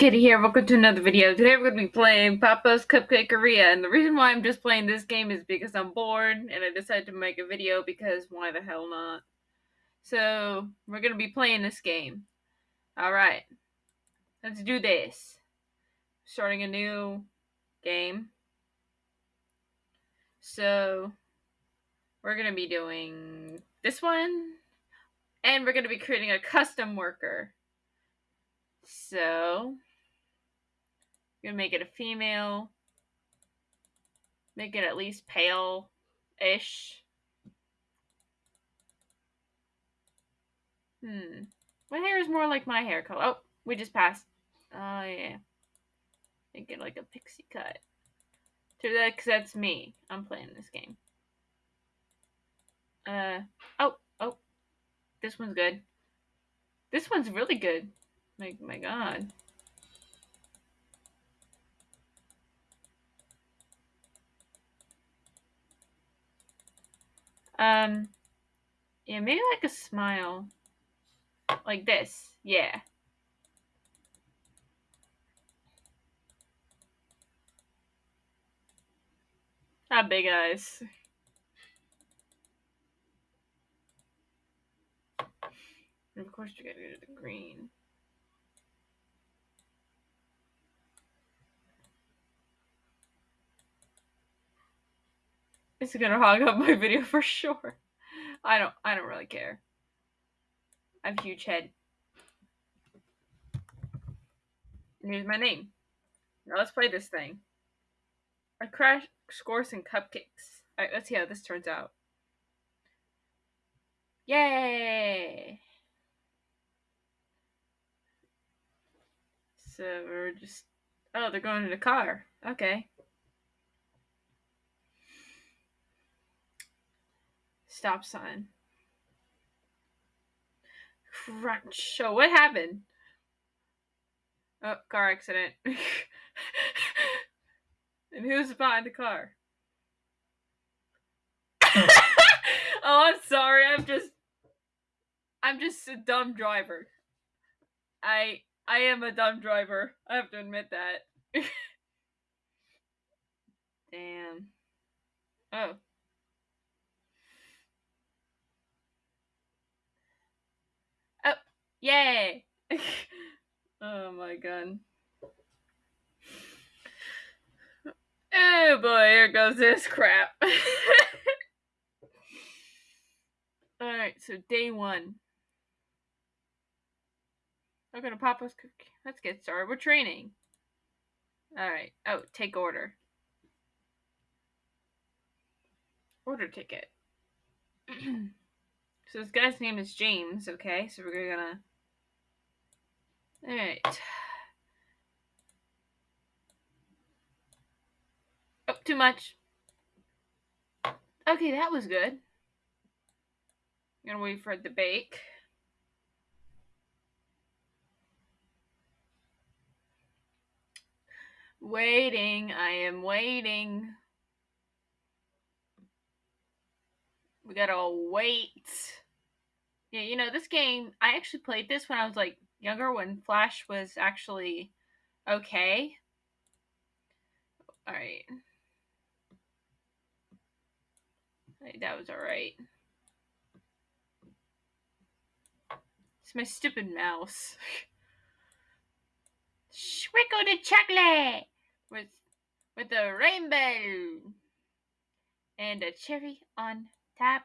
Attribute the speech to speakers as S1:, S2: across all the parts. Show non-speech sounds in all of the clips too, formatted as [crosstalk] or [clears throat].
S1: Kitty here. Welcome to another video. Today we're going to be playing Papa's Cupcakeria, and the reason why I'm just playing this game is because I'm bored, and I decided to make a video because why the hell not? So, we're going to be playing this game. Alright, let's do this. Starting a new game. So, we're going to be doing this one, and we're going to be creating a custom worker. So, I'm gonna make it a female. Make it at least pale-ish. Hmm. My hair is more like my hair color. Oh, we just passed. Oh, yeah. Make it like a pixie cut. To that, because that's me. I'm playing this game. Uh, oh, oh. This one's good. This one's really good. My, my god. Um, yeah, maybe like a smile. Like this. Yeah. Not big eyes. And of course, you gotta go to the green. It's gonna hog up my video [laughs] for sure. I don't I don't really care. I have a huge head. And here's my name. Now let's play this thing. I crash scores and cupcakes. Alright, let's see how this turns out. Yay! So we're just Oh, they're going in the car. Okay. Stop sign. Crunch. So what happened? Oh, car accident. [laughs] and who's behind the car? [laughs] oh, I'm sorry. I'm just I'm just a dumb driver. I I am a dumb driver. I have to admit that. [laughs] Damn. Oh. Yay! [laughs] oh my god. Oh boy, here goes this crap. [laughs] Alright, so day one. We're gonna pop us. Let's get started. We're training. Alright. Oh, take order. Order ticket. [clears throat] so this guy's name is James, okay? So we're gonna all right. Oh, too much. Okay, that was good. I'm gonna wait for it to bake. Waiting, I am waiting. We gotta wait. Yeah, you know, this game, I actually played this when I was like younger when Flash was actually okay. Alright. That was alright. It's my stupid mouse. [laughs] Schwickle the chocolate with with a rainbow and a cherry on top.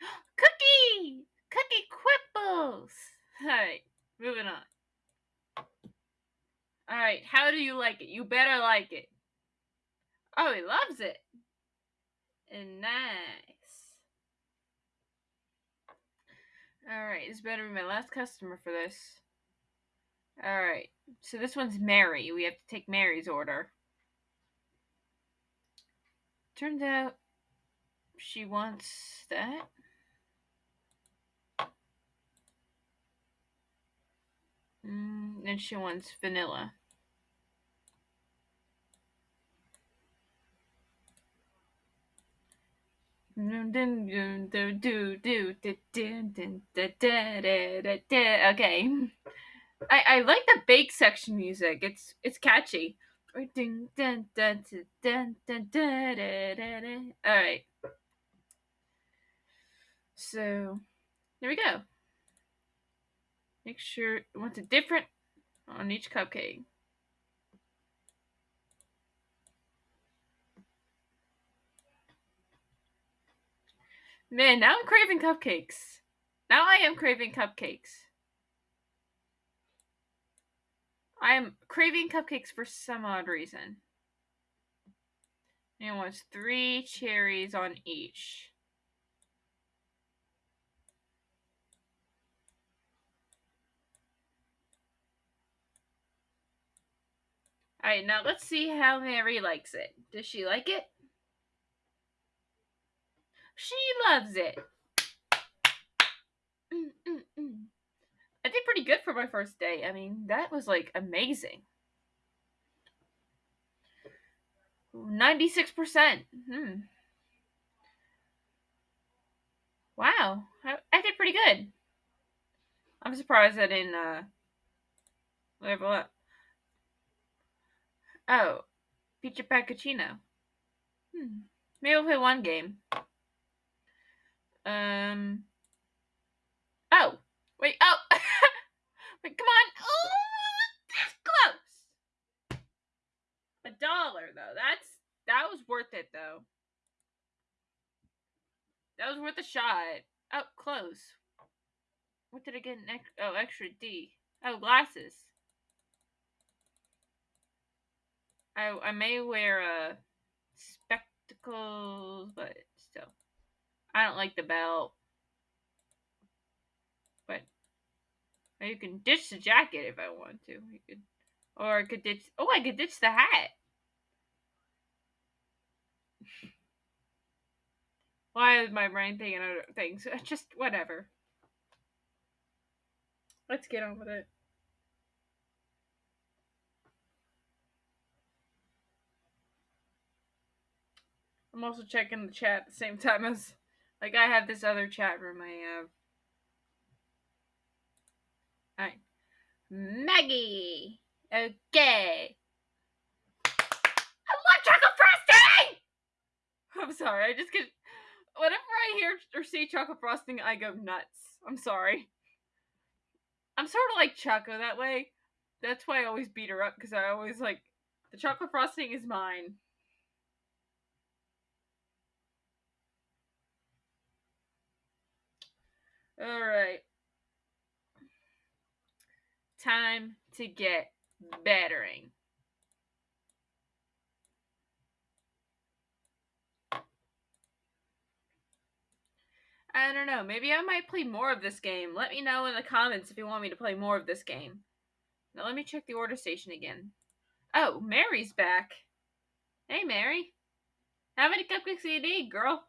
S1: [gasps] Cookie! Cookie quibbles! [laughs] Alright. Moving on. Alright, how do you like it? You better like it. Oh, he loves it. And nice. Alright, this better be my last customer for this. Alright, so this one's Mary. We have to take Mary's order. Turns out she wants that. Mm, and she wants vanilla. Okay. I, I like the bake section music. It's it's catchy. Dun, dun, dun, dun, dun, dun, dun, dun, All right. So there we go. Make sure it wants a different on each cupcake. Man, now I'm craving cupcakes. Now I am craving cupcakes. I am craving cupcakes for some odd reason. And wants three cherries on each. Alright, now let's see how Mary likes it. Does she like it? She loves it. Mm, mm, mm. I did pretty good for my first day. I mean, that was like amazing. 96%. Hmm. Wow. I, I did pretty good. I'm surprised I didn't uh level up. Oh, Pizza Pachinko. Hmm. Maybe we'll play one game. Um. Oh, wait. Oh, [laughs] wait. Come on. Oh, that's close. A dollar though. That's that was worth it though. That was worth a shot. Oh, close. What did I get? Next? Oh, extra D. Oh, glasses. I I may wear uh spectacles, but still, I don't like the belt. But you can ditch the jacket if I want to. You could, or I could ditch. Oh, I could ditch the hat. [laughs] Why is my brain thinking other things? [laughs] Just whatever. Let's get on with it. I'm also checking the chat at the same [laughs] time as like I have this other chat room I have. Alright. Maggie. Okay. Chocolate frosting! [laughs] I'm sorry, I just get whenever I hear or see chocolate frosting, I go nuts. I'm sorry. I'm sort of like Choco that way. That's why I always beat her up because I always like the chocolate frosting is mine. All right. Time to get bettering. I don't know. Maybe I might play more of this game. Let me know in the comments if you want me to play more of this game. Now let me check the order station again. Oh, Mary's back. Hey, Mary. How many cupcakes do you need, girl?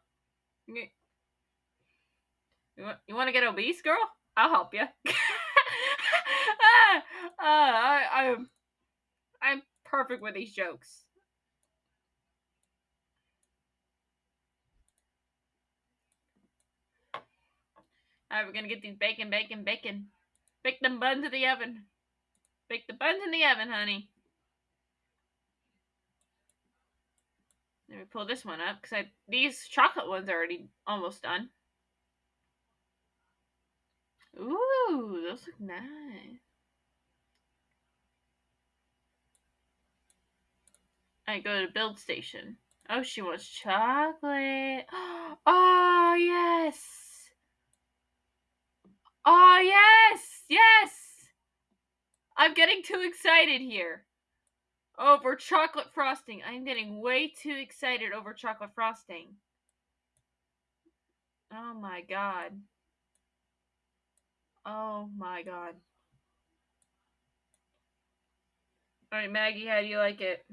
S1: You, want, you want to get obese, girl? I'll help you. [laughs] uh, I, I'm, I'm perfect with these jokes. Alright, we're gonna get these bacon, bacon, bacon. Bake them buns in the oven. Bake the buns in the oven, honey. Let me pull this one up because these chocolate ones are already almost done. Ooh, those look nice. I go to build station. Oh, she wants chocolate. [gasps] Oh, yes. Oh, yes. Yes. I'm getting too excited here. Over chocolate frosting. I'm getting way too excited over chocolate frosting. Oh my god. Oh my god. Alright, Maggie, how do you like it?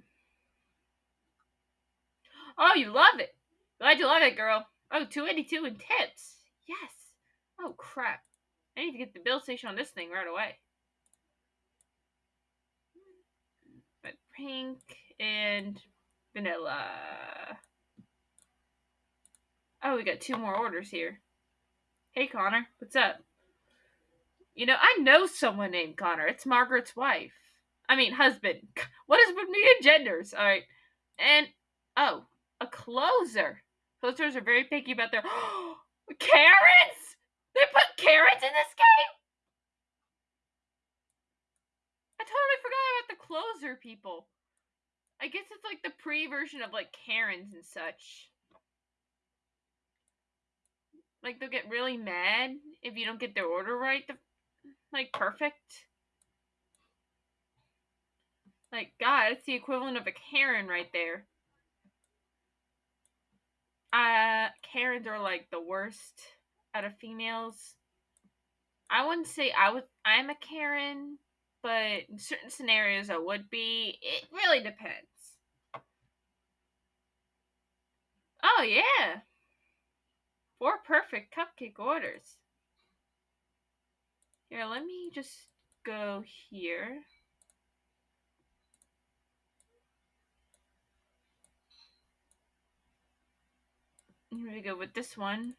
S1: Oh, you love it. Glad you love it, girl. Oh, 282 in tips. Yes. Oh, crap. I need to get the bill station on this thing right away. But pink and vanilla. Oh, we got two more orders here. Hey, Connor. What's up? You know, I know someone named Connor. It's Margaret's wife. I mean, husband. [laughs] What is with me and genders? All right. And, oh, a closer. Closers are very picky about their. [gasps] carrots. They put carrots in this game? I totally forgot about the closer people. I guess it's like the pre version of like Karens and such. Like they'll get really mad if you don't get their order right. Like perfect. Like God, it's the equivalent of a Karen right there. Uh, Karens are like the worst out of females. I wouldn't say I would. I'm a Karen, but in certain scenarios I would be. It really depends. Oh yeah, four perfect cupcake orders. Here, let me just go here. Here we go with this one.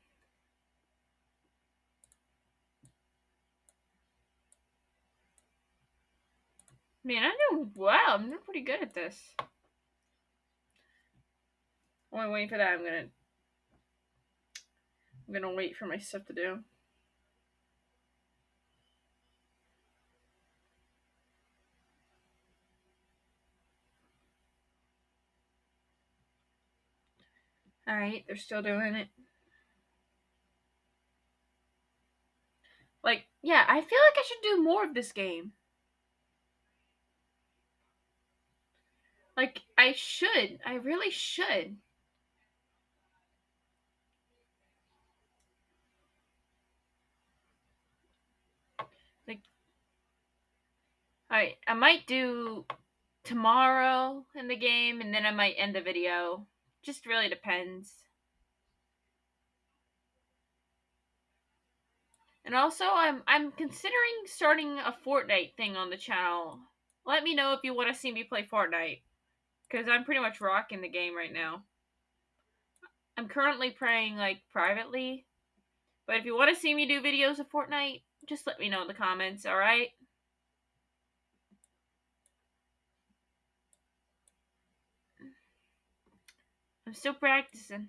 S1: Man, I know. Wow, I'm doing pretty good at this. While I'm waiting for that, I'm gonna. I'm gonna wait for my stuff to do. Alright, they're still doing it. Like, yeah, I feel like I should do more of this game. Like, I should. I really should. Like, alright, I might do tomorrow in the game and then I might end the video. Just really depends. And also, I'm I'm considering starting a Fortnite thing on the channel. Let me know if you want to see me play Fortnite, because I'm pretty much rocking the game right now. I'm currently playing like privately, but if you want to see me do videos of Fortnite, just let me know in the comments. All right. I'm still practicing.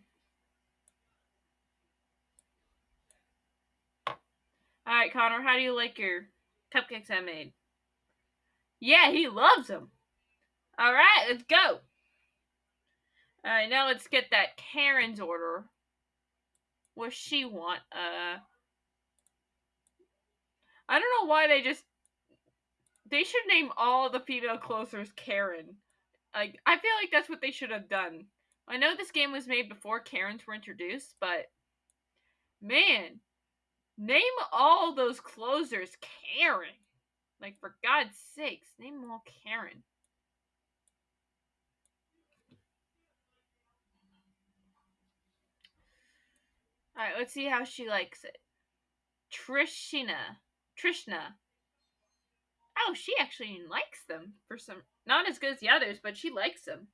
S1: Alright, Connor, how do you like your cupcakes I made? Yeah, he loves them. Alright, let's go. Alright, now let's get that Karen's order. What she want? Uh I don't know why they just they should name all the female closers Karen. Like I feel like that's what they should have done. I know this game was made before Karens were introduced, but man, name all those closers Karen. Like, for God's sakes, name them all Karen. Alright, let's see how she likes it. Trishina. Trishna. Oh, she actually likes them for some. Not as good as the others, but she likes them.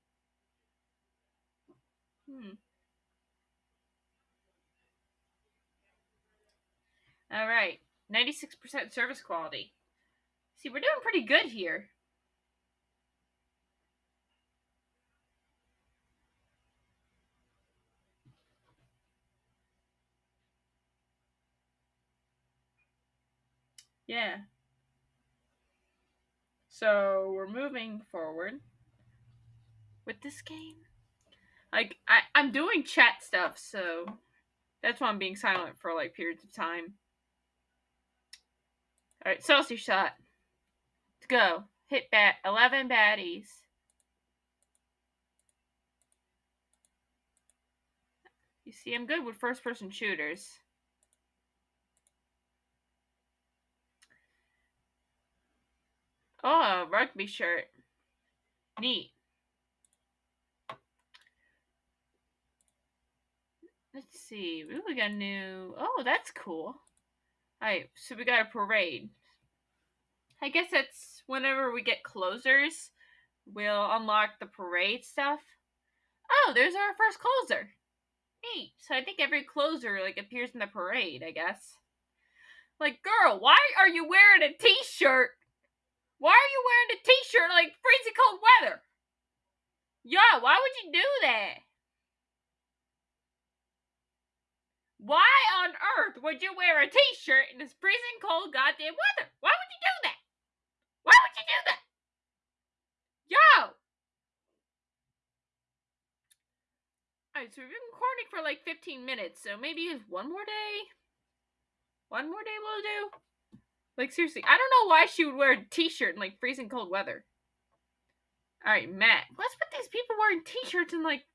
S1: Hmm. All right. 96% service quality. See, we're doing pretty good here. Yeah. So we're moving forward with this game. Like I, I'm doing chat stuff, so that's why I'm being silent for like periods of time. Alright, Celsius shot. Let's go. Hit bat eleven baddies. You see, I'm good with first person shooters. Oh, rugby shirt. Neat. Let's see. Ooh, we got a new. Oh, that's cool. Alright, so we got a parade. I guess that's whenever we get closers, we'll unlock the parade stuff. Oh, there's our first closer. Neat. So I think every closer like appears in the parade, I guess. Like, girl, why are you wearing a t-shirt? Why are you wearing a t-shirt like freezing cold weather? Yeah, why would you do that? Why on earth would you wear a t-shirt in this freezing cold goddamn weather? Why would you do that? Why would you do that? Yo! Alright, so we've been recording for like 15 minutes, so maybe one more day? One more day will do? Like, seriously, I don't know why she would wear a t shirt in like freezing cold weather. Alright, Matt, what's with these people wearing t shirts in like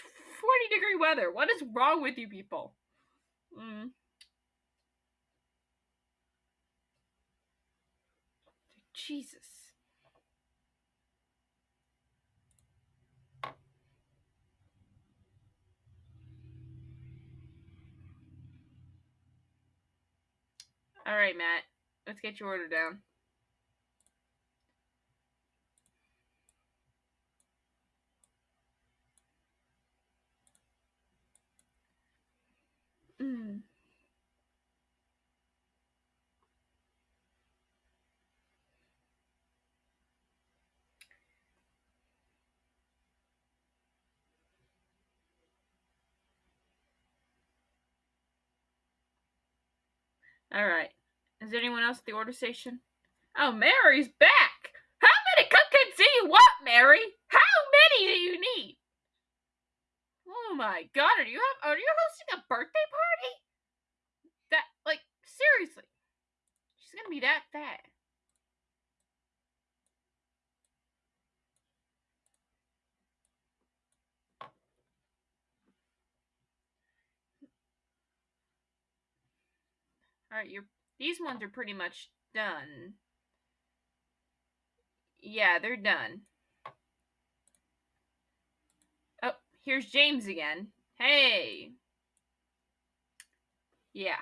S1: 40 degree weather? What is wrong with you people? Mm. Jesus. All right, Matt. Let's get your order down. Mm. All right. Is there anyone else at the order station? Oh, Mary's back. How many cupcakes do you want, Mary? How many do you need? Oh my god, are you have, are you hosting a birthday party? That like seriously. She's going to be that fat. All right, you're these ones are pretty much done. Yeah, they're done. Oh, here's James again. Hey. Yeah.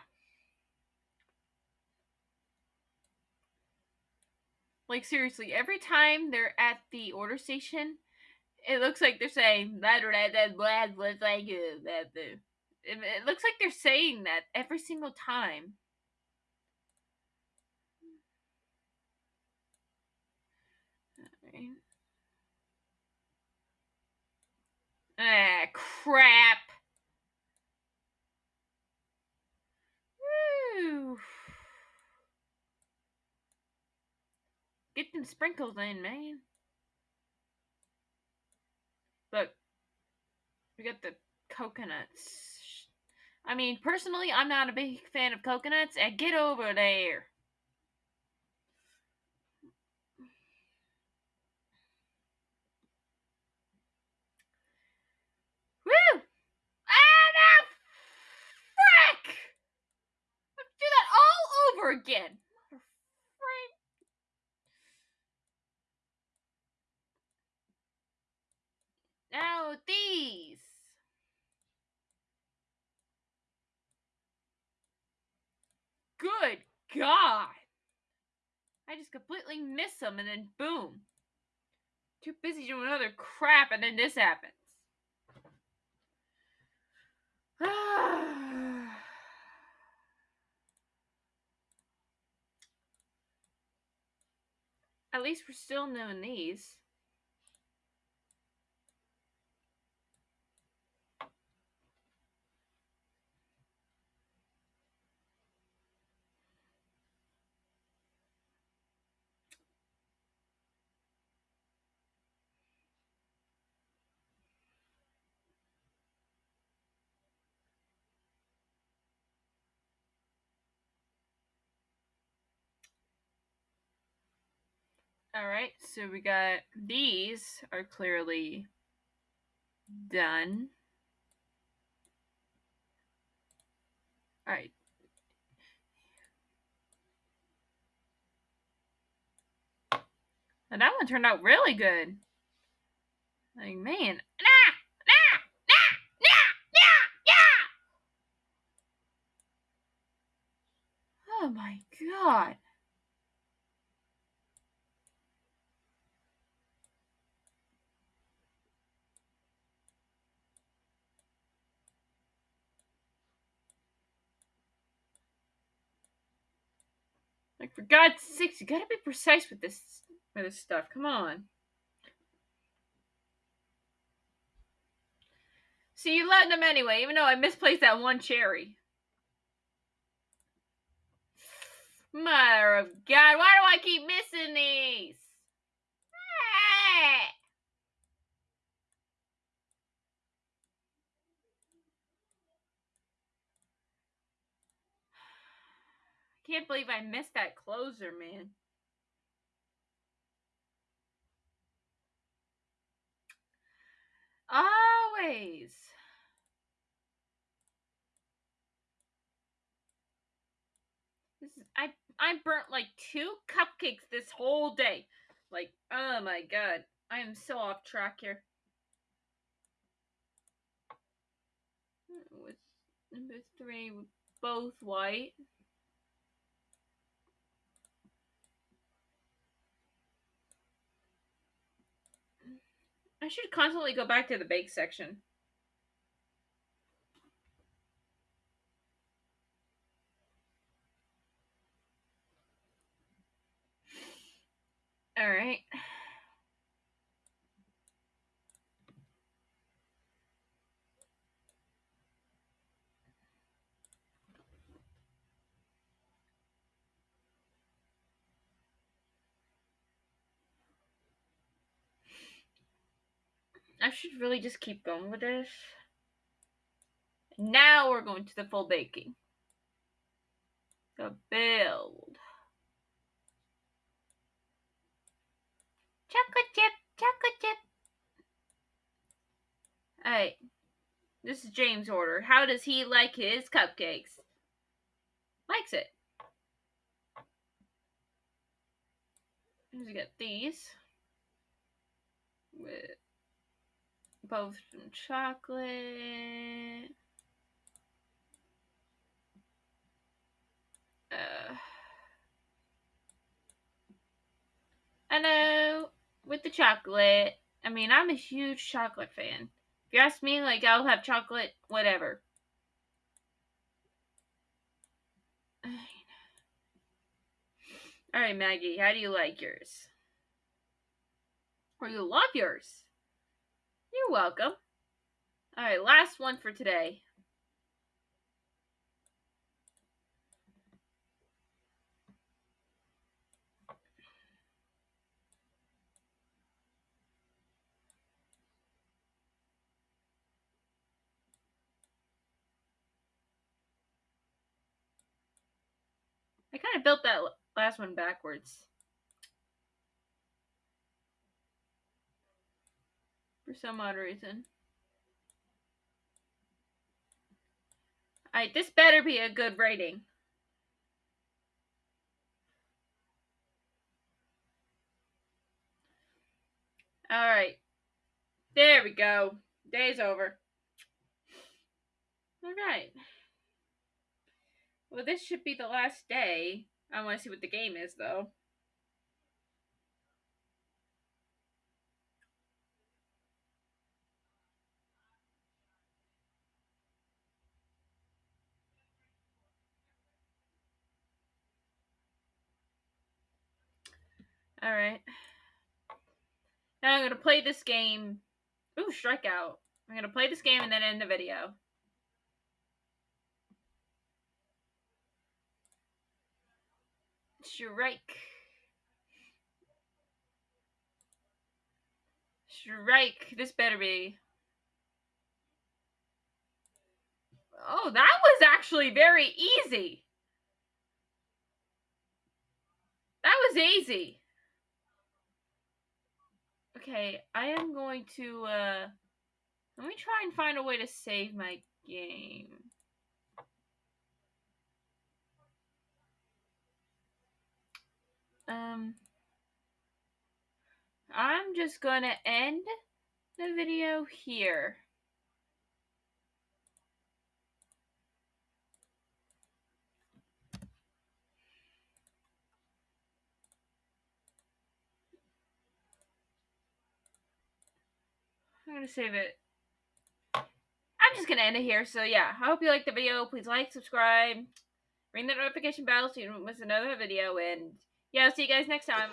S1: Like seriously, every time they're at the order station, it looks like they're saying blah blah blah blah blah blah blah. It looks like they're saying that every single time. Ah, crap. Woo. Get them sprinkles in, man. Look, we got the coconuts. I mean, personally, I'm not a big fan of coconuts. And get over there. Woo! Ah, no! Frick! Let's do that all over again. Now these. Good God. I just completely miss them and then boom. Too busy doing other crap and then this happens. [sighs] Ah. At least we're still knowing these. All right, so we got these are clearly done. All right. And that one turned out really good. Like, man. Nah! Nah! Nah! Nah! Nah! Nah! Oh my god. Like for God's sakes, you gotta be precise with this with this stuff. Come on. So you letting them anyway, even though I misplaced that one cherry. Mother of God, why do I keep missing these? Ah! Can't believe I missed that closer, man. Always. This is, I I burnt like two cupcakes this whole day. Like, oh my god. I am so off track here. With number three, both white. I should constantly go back to the bake section. All right. I should really just keep going with this. Now we're going to the full baking. The build. Chocolate chip, chocolate chip. Alright. This is James' order. How does he like his cupcakes? Likes it. We got these. With both some chocolate. Uh, I know with the chocolate. I mean, I'm a huge chocolate fan. If you ask me, like, I'll have chocolate, whatever. [sighs] All right, Maggie, how do you like yours? Or you love yours? You're welcome. All right, last one for today. I kind of built that last one backwards. For some odd reason. Alright, this better be a good rating. Alright. There we go. Day's over. Alright. Well, this should be the last day. I want to see what the game is, though. Alright. Now I'm going to play this game. Ooh, strikeout. I'm going to play this game and then end the video. Strike. Strike. This better be. Oh, that was actually very easy. That was easy. Okay, I am going to, uh, let me try and find a way to save my game. um, I'm just gonna end the video here. I'm gonna save it. I'm just gonna end it here. So yeah, I hope you liked the video. Please like, subscribe, ring the notification bell so you don't miss another video. And yeah, I'll see you guys next time.